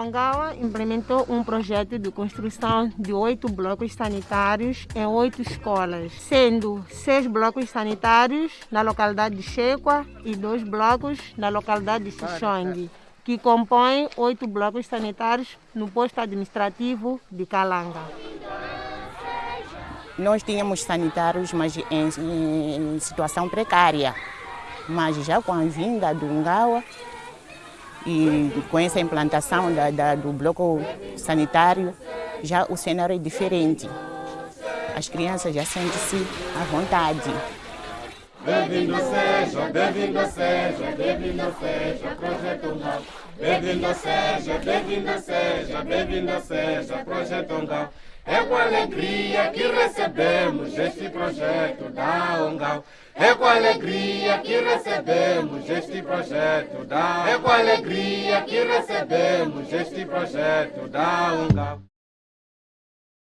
Angawa implementou um projeto de construção de oito blocos sanitários em oito escolas, sendo seis blocos sanitários na localidade de Chequa e dois blocos na localidade de Xixongue, que compõem oito blocos sanitários no posto administrativo de Calanga. Nós tínhamos sanitários, mas em, em situação precária. Mas já com a vinda do Ngawa, e com essa implantação da, da, do bloco sanitário, já o cenário é diferente. As crianças já sentem-se à vontade. Bem-vindo seja, bem-vindo seja, bem-vindo seja, Projeto. Bem-vindo seja, bem-vindo seja, bem-vindo seja, Projeto. É com alegria que recebemos este projeto da Ongau. É com alegria que recebemos este projeto da É com alegria que recebemos este projeto da Ongau.